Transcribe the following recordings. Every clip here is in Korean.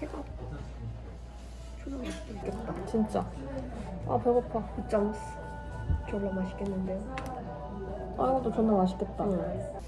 최고 초장 맛있겠다 진짜 아 배고파 짱스 졸라 맛있겠는데요? 아 이것도 존나 맛있겠다 응.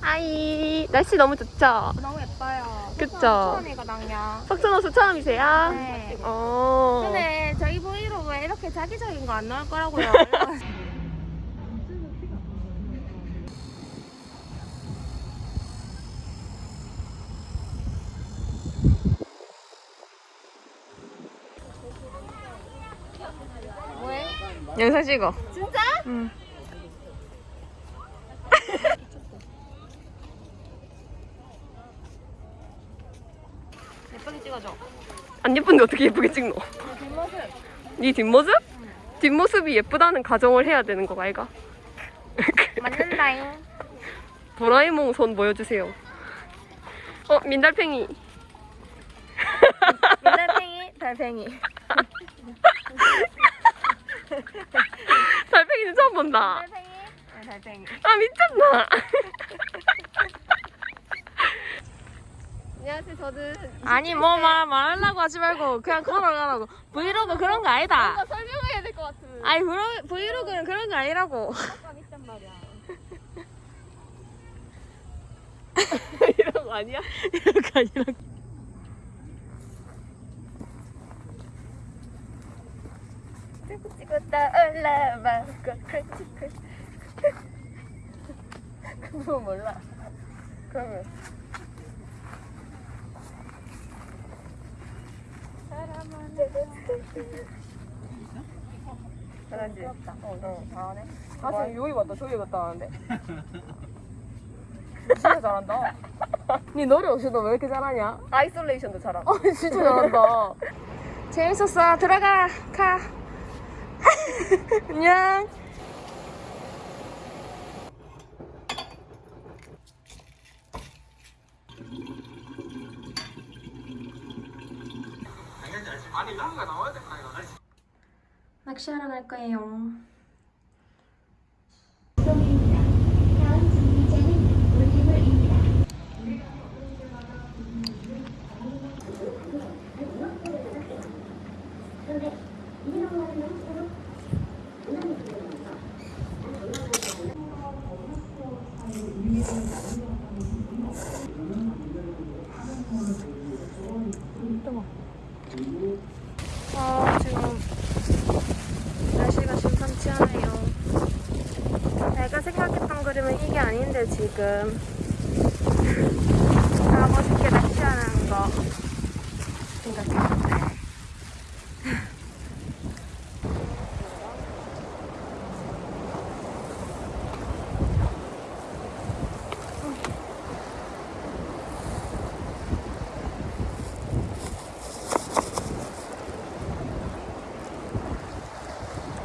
하이 날씨 너무 좋죠? 너무 예뻐요 그쵸? 석촌이거든요 석촌호수 처음이세요? 네 어. 이렇게 자기적인 거 안 나올 거라고요. 뭐해? 영상 찍어. 진짜? 응. 예쁘게 찍어줘. 안 예쁜데 어떻게 예쁘게 찍노? 뒷모습. 네 뒷모습? 뒷모습이 예쁘다는 가정을 해야 되는 거 아이가? 맞는다잉. 도라에몽 손 보여주세요. 어 민달팽이. 달팽이, 달팽이. 달팽이는 처음 본다. 달팽이, 네, 달팽이. 아 미쳤나? 안녕하세요 저는 아니 뭐 말 말하려고 하지 말고 그냥 걸어가라고. 브이로그 그런 거 아니다. 뭔가 설명해야 될 것 같은. 아니 브로, 브이로그는 그런 거 아니라고. 이런 거 아니야? 이런 거 아니라고. 찍었다 올라봐. 그거 몰라. 그러면 잘하지? 어, 어, 잘하네. 가슴 여기 왔다 저기 갔다 하는데. 진짜 잘한다. 니 노래 없이 너 왜 이렇게 잘하냐? 아이솔레이션도 잘하고. 아, 진짜 잘한다. 재밌었어. 들어가. 가. 안녕. 낚시하러 갈 거예요. 아 지금 날씨가 심상치 않아요. 내가 생각했던 그림은 이게 아닌데 지금 아 멋있게 낚시하는 거 생각했는데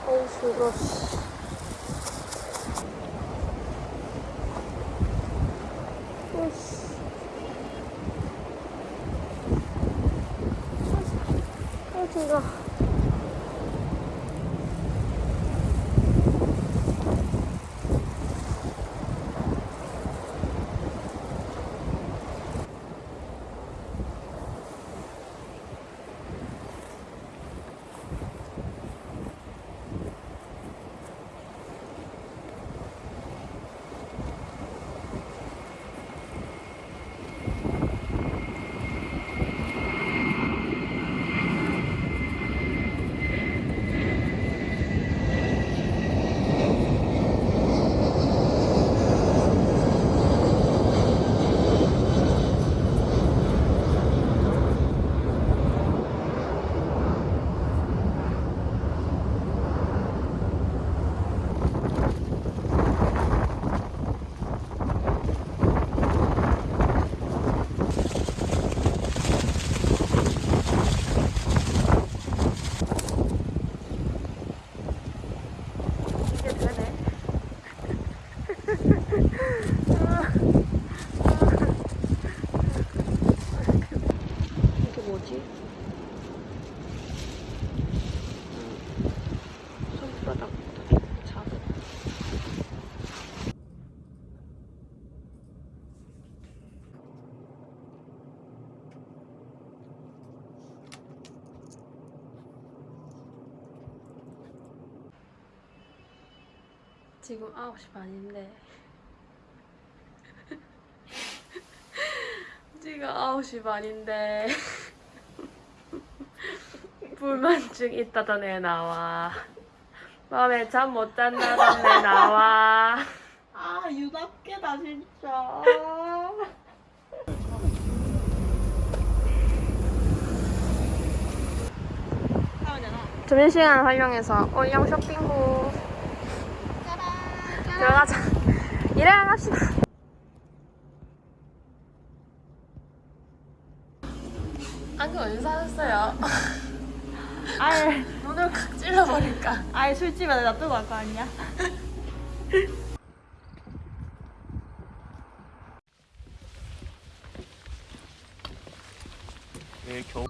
어우 죽어 으씨. 아, 진 지금 9시 반인데. 지금 9시 반인데. 불만증 있다던 애 나와. 밤에 잠 못 잔다던 애 나와. 아 유답게다 진짜. 점심시간 활용해서 올영 쇼핑 후 들어가자 일해야 갑시다 안경 어디서 사셨어요? 아예 눈을 칵 찔러버릴까 아예 술집에 놔두고 갈 거 아니야? 내일 겨우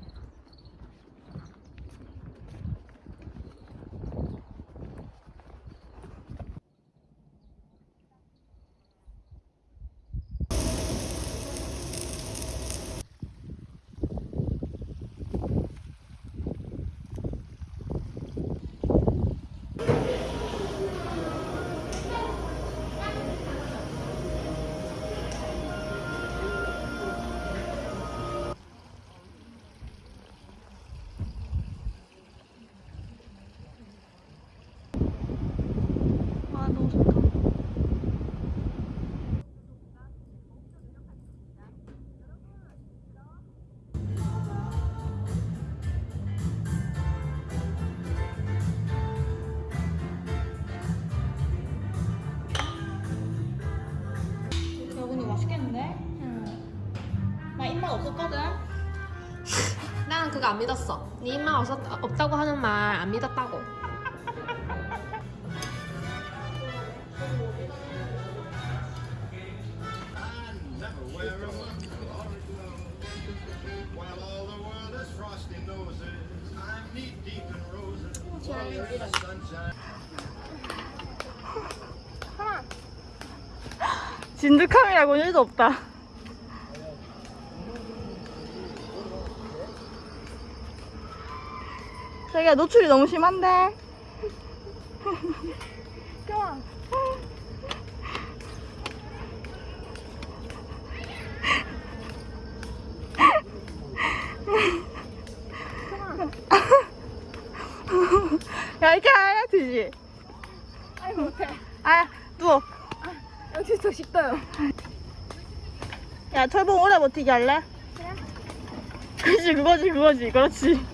맛있겠는데? 응. 나 입맛 없었거든. 나는 그거 안 믿었어 네 입맛 없었, 없다고 하는 말 안 믿었다고 진득함이라고 일도 없다. 자기야 노출이 너무 심한데. 야 이렇게 해야 되지. 아이 못해. 아 누워. 더 쉽다요. 야 철봉 오래 버티기 할래? 그래. 그렇지 그거지 그거지 그렇지.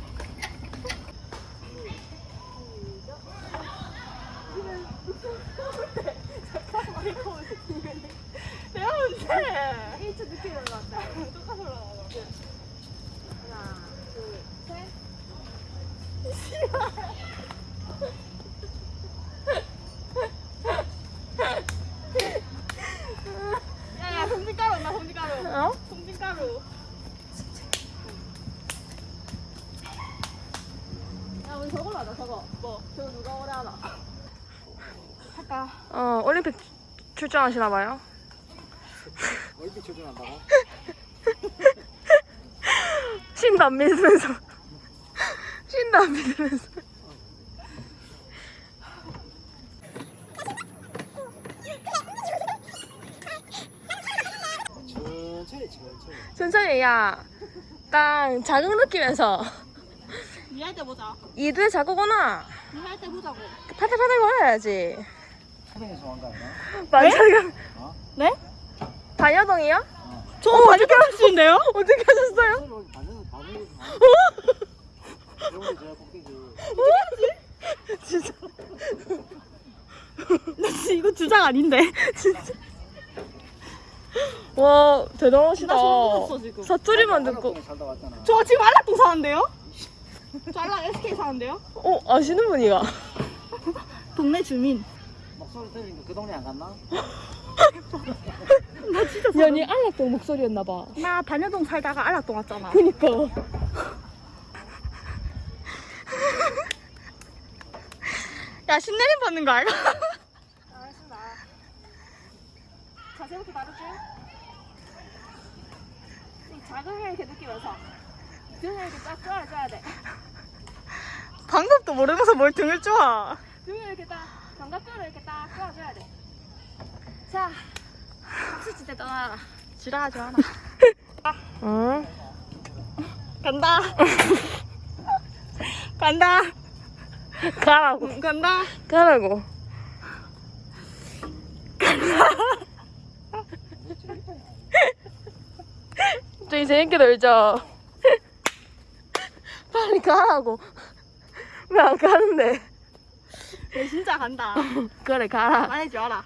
내가 언제? 1초 늦게 올라왔다. 똑같이 올라와. 하나, 둘, 셋. 야야 송진가루 온다 송진가루. 어? 송진가루. 야 우리 저걸로 하자 저거. 뭐? 저거 누가 오래 하나? 할까? 어 올림픽 출전하시나 봐요. 얼핏 조준한다고? 신도 안 믿으면서. 신도 안 믿으면서. 천천히 천천히. 천천히 야딱 자극 느끼면서. 니할 때 보자. 이두에 자꾸구나? 니할 때 보자고. 파들파들 거려야지 사랑의 소원가 아니야? 맞아요 네? 반여동이요? 저 어떻게 하시는데요? 어떻게 하셨어요? 꼭대기 진짜 나 진짜 이거 주장 아닌데. 와 대단하시다. 사투리만 듣고 저 지금 안락동 사는데요? 저 안락 SK 사는데요? 어 아시는 분이가 동네 주민. 목소리 들으니까 그 동네 안 갔나? 나 진짜 연이 안락동 목소리였나 봐 나 단여동 살다가 안락동 왔잖아. 그니까 야 신내림 받는 거 알아? 알겠습니다. 자세부터 다르지? 이 자극을 이렇게 느끼면서 등을 이렇게 딱 쪼아줘야 돼. 방법도 모르면서 뭘 등을 쪼아. 등을 이렇게 딱 장갑뼈를 이렇게 딱 껴줘야 돼. 자, 박수 칠 때 떠나라. 지랄하지 마라. 응. 간다. 간다. 가라고. 응, 간다. 가라고. 저희 재밌게 놀죠. 빨리 가라고. 왜 안 가는데? 얘 진짜 간다. 그래 가라. 말해지 마라.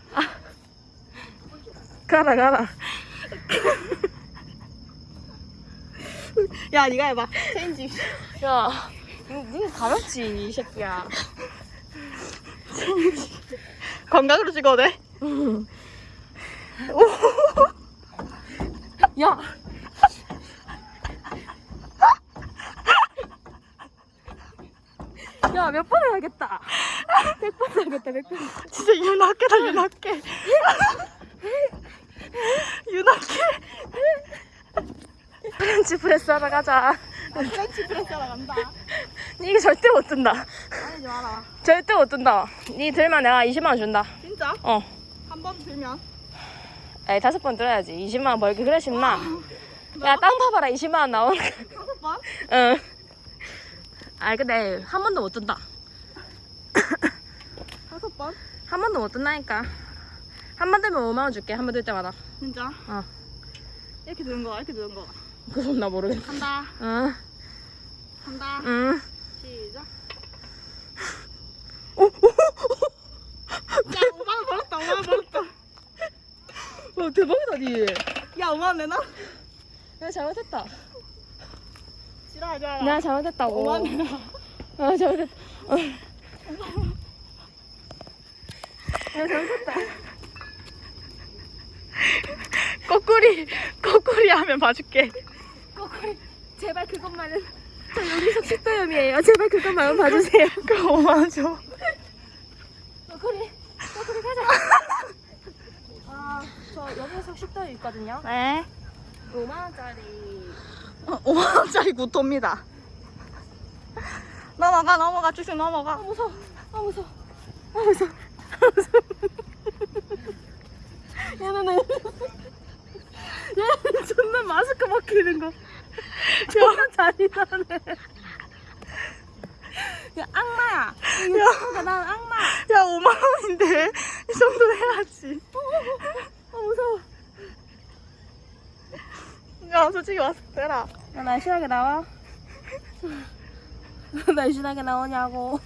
가라 가라. 야, 네가 해봐. 체인지. 야, 니 가볍지 이 새끼야. 건강으로 찍어도 돼? 야. 야, 몇 번을 하겠다. 100번 하겠다, 100번. 진짜 윤학계다, 윤학계. 윤학계. French press 하러 가자. French press 하러 간다. 이게 절대 못 든다. 말해지 마라. 절대 못 든다. 니 들면 내가 20만 원 준다. 진짜? 어. 한 번 들면? 에이, 다섯 번 들어야지. 20만 원 벌기 그래 쉽나? 야, 땅 파봐라. 20만 원 나오는 거. 다섯 번? 응. 아이, 근데 한 번도 못 든다. 다섯 번? 한 번도 못 든다니까. 한 번 들면 5만 원 줄게. 한 번 들 때마다. 진짜? 어. 이렇게 드는 거야, 이렇게 드는 거야. 그건 나 모르겠어. 간다, 응. 간다. 응. 시작. 야, 5만원 벌었다, 5만원 벌었다. 와, 대박이다, 니. 야, 5만원 내놔? 내가 잘못했다. 내가 잘못했다고. 5만원 내놔. 아, 잘못했다. 어. 내가 잘못했다. 거꾸리, 거꾸리 하면 봐줄게. 꼬꼬리, 제발 그것만은. 저 여기서 식도염이에요. 제발 그것만은 봐주세요. 그럼 5만원 줘. 꼬꼬리, 꼬꼬리 가자. 아, 저 여기서 식도염 있거든요. 네. 5만 원짜리. 5만원짜리 구토입니다. 넘어가, 넘어가, 쭉쭉 넘어가. 아, 무서워. 아, 무서워. 야, 너는. 야, 존나 마스크 벗기는 거. 존나 잔인하네. 야, 악마야. 야, 야, 난 악마. 야, 5만원인데. 이 정도 해야지. 아, 무서워. 야, 솔직히 왔을 때라. 야, 날씬하게 나와. 날씬하게 나오냐고.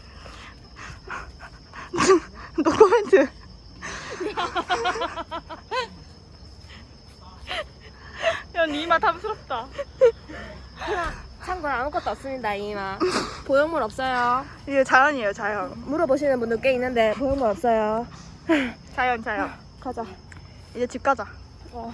노코멘트. 야, 니 이마 탐스럽다. 참고로 아무것도 없습니다, 이마. 보형물 없어요. 이게 자연이에요, 자연. 물어보시는 분들 꽤 있는데 보형물 없어요. 자연, 자연. 가자. 이제 집 가자. 어.